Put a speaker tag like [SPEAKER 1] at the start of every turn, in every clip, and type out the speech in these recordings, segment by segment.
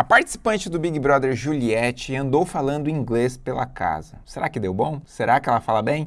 [SPEAKER 1] A participante do Big Brother, Juliette, andou falando inglês pela casa. Será que deu bom? Será que ela fala bem?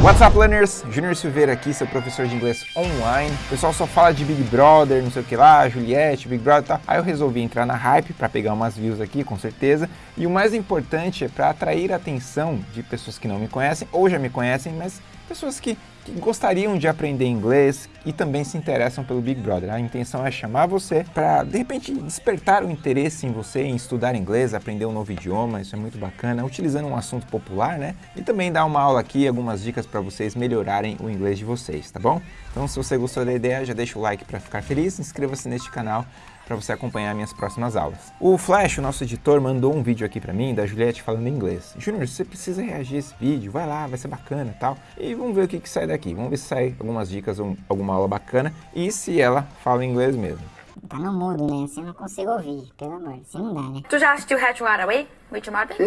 [SPEAKER 1] What's up, learners? Júnior Silveira aqui, seu professor de inglês online. O pessoal só fala de Big Brother, não sei o que lá, Juliette, Big Brother e tal. Aí eu resolvi entrar na hype para pegar umas views aqui, com certeza. E o mais importante é para atrair a atenção de pessoas que não me conhecem ou já me conhecem, mas pessoas que, que, gostariam de aprender inglês e também se interessam pelo Big Brother. A intenção é chamar você para, de repente, despertar o interesse em você em estudar inglês, aprender um novo idioma, isso é muito bacana, utilizando um assunto popular, né? E também dar uma aula aqui, algumas dicas para vocês melhorarem o inglês de vocês, tá bom? Então, se você gostou da ideia, já deixa o like para ficar feliz, inscreva-se neste canal para você acompanhar minhas próximas aulas. O Flash, o nosso editor, mandou um vídeo aqui para mim da Juliette falando inglês. Júnior, você precisa reagir a esse vídeo, vai lá, vai ser bacana tal. E vamos ver o que, que sai daqui. Vamos ver se sai algumas dicas, ou alguma aula bacana e se ela fala inglês mesmo.
[SPEAKER 2] Tá no mudo, né? Assim eu não consigo ouvir, pelo amor, assim não dá, né?
[SPEAKER 3] Tu já assistiu Hatch Away with Martin?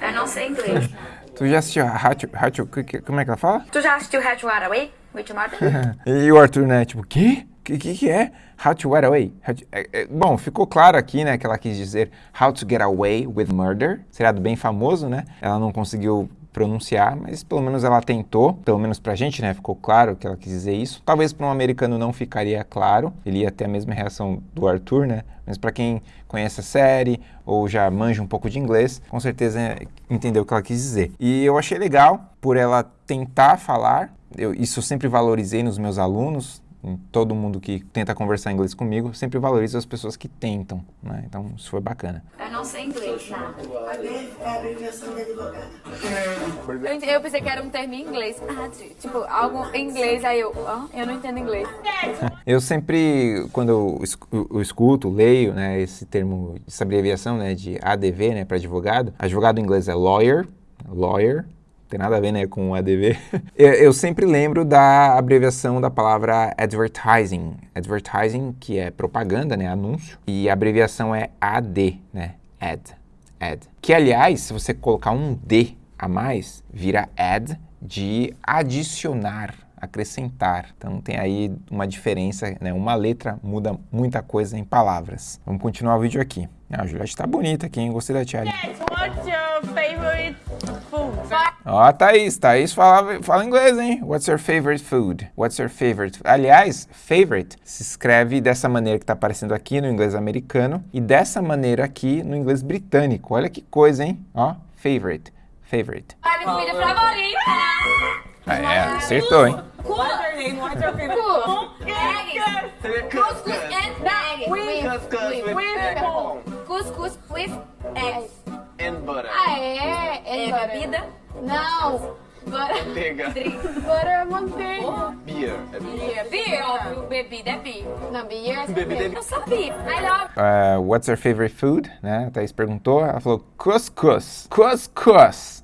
[SPEAKER 3] Eu não sei inglês.
[SPEAKER 1] tu já assistiu Hatch, Hatch, como é que ela fala?
[SPEAKER 3] Tu já assistiu Hatch Away with Martin?
[SPEAKER 1] e o Arthur, né, tipo, quê? Que, que, é How to Get Away? To, é, é, bom, ficou claro aqui, né, que ela quis dizer How to Get Away with Murder, seriado bem famoso, né? Ela não conseguiu pronunciar, mas pelo menos ela tentou, pelo menos pra gente, né, ficou claro que ela quis dizer isso. Talvez para um americano não ficaria claro, ele ia ter a mesma reação do Arthur, né, mas para quem conhece a série ou já manja um pouco de inglês, com certeza entendeu o que ela quis dizer. E eu achei legal por ela tentar falar, eu, isso eu sempre valorizei nos meus alunos, todo mundo que tenta conversar inglês comigo, sempre valoriza as pessoas que tentam, né? Então, isso foi bacana.
[SPEAKER 3] Eu não sei inglês, nada. Eu, eu pensei que era um termo em inglês. Ah, tipo, algo em inglês, aí eu, oh, eu não entendo inglês.
[SPEAKER 1] Eu sempre, quando eu, eu escuto, leio, né, esse termo, essa abreviação, né, de ADV, né, para advogado, advogado em inglês é lawyer, lawyer, tem nada a ver né, com o ADV. eu, eu, sempre lembro da abreviação da palavra advertising. Advertising, que é propaganda, né, anúncio, e a abreviação é AD, né, ad, ad. Que, aliás, se você colocar um D a mais, vira ad de adicionar, acrescentar. Então tem aí uma diferença, né? uma letra muda muita coisa em palavras. Vamos continuar o vídeo aqui. Ah, a Juliette tá bonita aqui, hein? Gostei da tia.
[SPEAKER 3] What's your favorite?
[SPEAKER 1] Ó, oh, Thaís. Thaís fala, fala inglês, hein? What's your favorite food? What's your favorite? Aliás, favorite se escreve dessa maneira que tá aparecendo aqui no inglês americano e dessa maneira aqui no inglês britânico. Olha que coisa, hein? Ó, favorite. Favorite.
[SPEAKER 3] A minha comida favorita.
[SPEAKER 1] Ah, é, acertou, hein?
[SPEAKER 3] Couscous and eggs.
[SPEAKER 4] Couscous with
[SPEAKER 3] with eggs.
[SPEAKER 4] And butter.
[SPEAKER 3] É? É, é bebida? Não.
[SPEAKER 4] Manteiga.
[SPEAKER 3] Butter é manteiga.
[SPEAKER 4] Beer. É
[SPEAKER 3] Beer. Beer, óbvio. Bebida é beer. Não, beer é
[SPEAKER 4] Bebida é
[SPEAKER 3] Eu sabia. I love.
[SPEAKER 1] Uh, what's your favorite food? Né? A Thaís perguntou. Ela falou couscous. Couscous.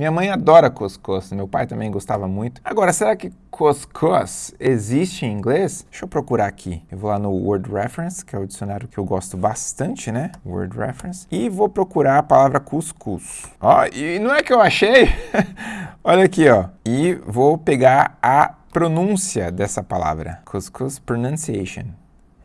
[SPEAKER 1] Minha mãe adora couscous, meu pai também gostava muito. Agora, será que couscous existe em inglês? Deixa eu procurar aqui. Eu vou lá no Word Reference, que é o dicionário que eu gosto bastante, né? Word Reference. E vou procurar a palavra cuscuz. Ó, e não é que eu achei? Olha aqui, ó. E vou pegar a pronúncia dessa palavra. Couscous pronunciation.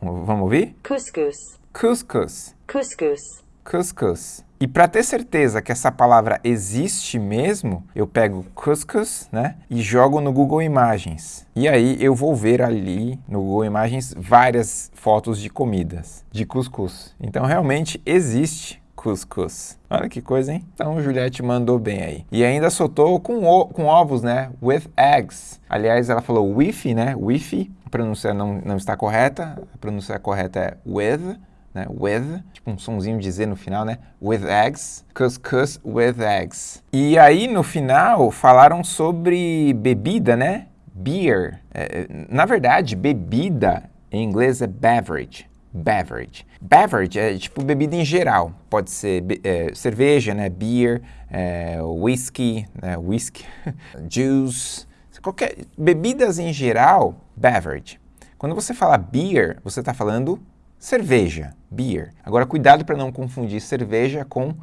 [SPEAKER 1] Vamos ouvir?
[SPEAKER 5] Couscous.
[SPEAKER 1] Couscous.
[SPEAKER 5] Couscous.
[SPEAKER 1] Couscous. E para ter certeza que essa palavra existe mesmo, eu pego couscous, né, e jogo no Google Imagens. E aí eu vou ver ali no Google Imagens várias fotos de comidas de cuscuz. Então realmente existe cuscuz. Olha que coisa, hein? Então Juliette mandou bem aí. E ainda soltou com, com ovos, né? With eggs. Aliás, ela falou wifi, né? Wifi. A pronúncia não, não está correta. A pronúncia correta é with né? With, tipo um sonzinho de Z no final, né? With eggs, couscous with eggs. E aí no final falaram sobre bebida, né? Beer. É, na verdade, bebida em inglês é beverage. Beverage. Beverage é tipo bebida em geral. Pode ser é, cerveja, né? Beer, é, whisky, né? whisky, juice. Qualquer bebidas em geral, beverage. Quando você fala beer, você está falando cerveja, beer. Agora, cuidado para não confundir cerveja com uh,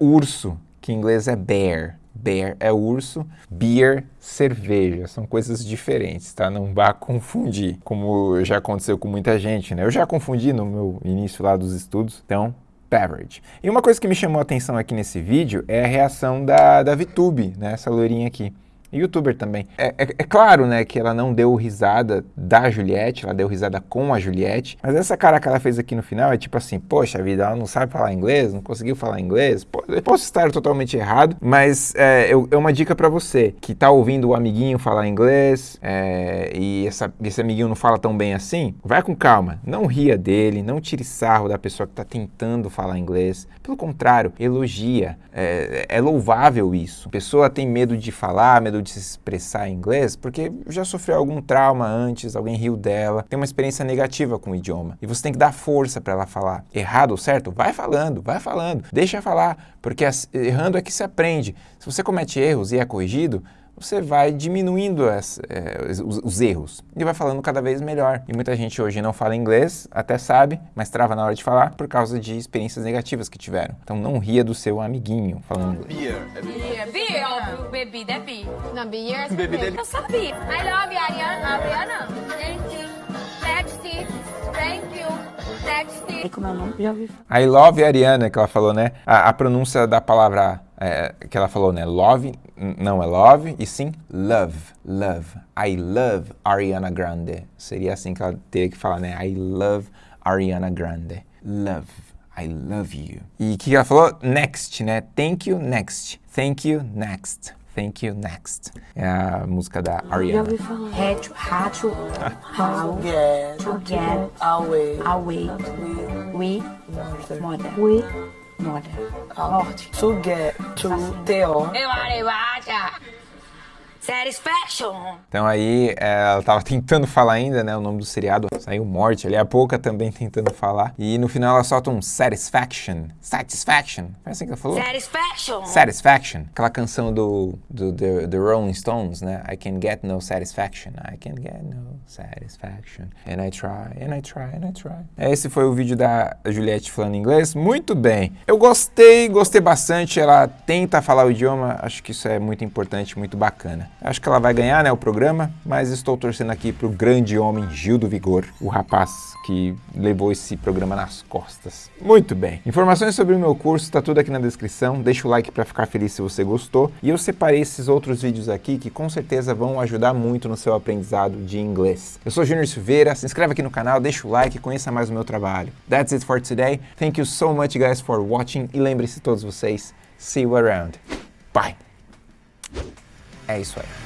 [SPEAKER 1] urso, que em inglês é bear. bear é urso, beer, cerveja. São coisas diferentes, tá? Não vá confundir, como já aconteceu com muita gente, né? Eu já confundi no meu início lá dos estudos, então beverage. E uma coisa que me chamou a atenção aqui nesse vídeo é a reação da, da VTube, né? Essa loirinha aqui youtuber também. É, é, é, claro, né, que ela não deu risada da Juliette, ela deu risada com a Juliette, mas essa cara que ela fez aqui no final é tipo assim, poxa vida, ela não sabe falar inglês, não conseguiu falar inglês, posso estar totalmente errado, mas é, eu, é uma dica para você que tá ouvindo o amiguinho falar inglês é, e essa, esse amiguinho não fala tão bem assim, vai com calma, não ria dele, não tire sarro da pessoa que tá tentando falar inglês, pelo contrário, elogia, é, é louvável isso. A pessoa tem medo de falar, medo de se expressar em inglês porque já sofreu algum trauma antes, alguém riu dela, tem uma experiência negativa com o idioma. E você tem que dar força para ela falar. Errado ou certo? Vai falando, vai falando. Deixa falar, porque errando é que se aprende. Se você comete erros e é corrigido, você vai diminuindo as, é, os, os, erros e vai falando cada vez melhor. E muita gente hoje não fala inglês, até sabe, mas trava na hora de falar por causa de experiências negativas que tiveram. Então não ria do seu amiguinho falando inglês.
[SPEAKER 4] Beer.
[SPEAKER 3] Beer, beer ou bebida é beer.
[SPEAKER 5] Não, beer é
[SPEAKER 4] Bebida é
[SPEAKER 3] Eu sabia. I love you, Ariana. Ariana. Thank you. Next. Thank you. Next.
[SPEAKER 2] E como é o nome? Já ouvi.
[SPEAKER 1] I love Ariana, que ela falou, né? A, a pronúncia da palavra é, que ela falou, né? Love, não é love, e sim love. Love. I love Ariana Grande. Seria assim que ela teria que falar, né? I love Ariana Grande. Love. I love you. E o que ela falou? Next, né? Thank you, next. Thank you, next. Thank you, next. É a música da
[SPEAKER 2] Já
[SPEAKER 1] Ariana.
[SPEAKER 2] ouvi falar.
[SPEAKER 6] Hatch, rato, how,
[SPEAKER 7] Get
[SPEAKER 6] to get
[SPEAKER 7] away.
[SPEAKER 6] away, we, mother,
[SPEAKER 2] We.
[SPEAKER 6] Mother.
[SPEAKER 7] Morte. To get to T.O.
[SPEAKER 6] Satisfaction.
[SPEAKER 1] Então aí é, ela tava tentando falar ainda, né? O nome do seriado saiu Morte ali, a pouca também tentando falar. E no final ela solta um Satisfaction. Satisfaction. Foi assim que ela falou?
[SPEAKER 6] Satisfaction.
[SPEAKER 1] Satisfaction. Aquela canção do, do the, the Rolling Stones, né? I can get no satisfaction. I can get no satisfaction. And I try, and I try, and I try. Esse foi o vídeo da Juliette falando inglês. Muito bem. Eu gostei, gostei bastante. Ela tenta falar o idioma. Acho que isso é muito importante, muito bacana. Acho que ela vai ganhar, né, o programa, mas estou torcendo aqui pro grande homem Gil do Vigor, o rapaz que levou esse programa nas costas. Muito bem. Informações sobre o meu curso tá tudo aqui na descrição. Deixa o like para ficar feliz se você gostou. E eu separei esses outros vídeos aqui que com certeza vão ajudar muito no seu aprendizado de inglês. Eu sou Júnior Silveira, se inscreve aqui no canal, deixa o like, conheça mais o meu trabalho. That's it for today. Thank you so much guys for watching e lembre-se todos vocês, see you around. Bye. É isso aí.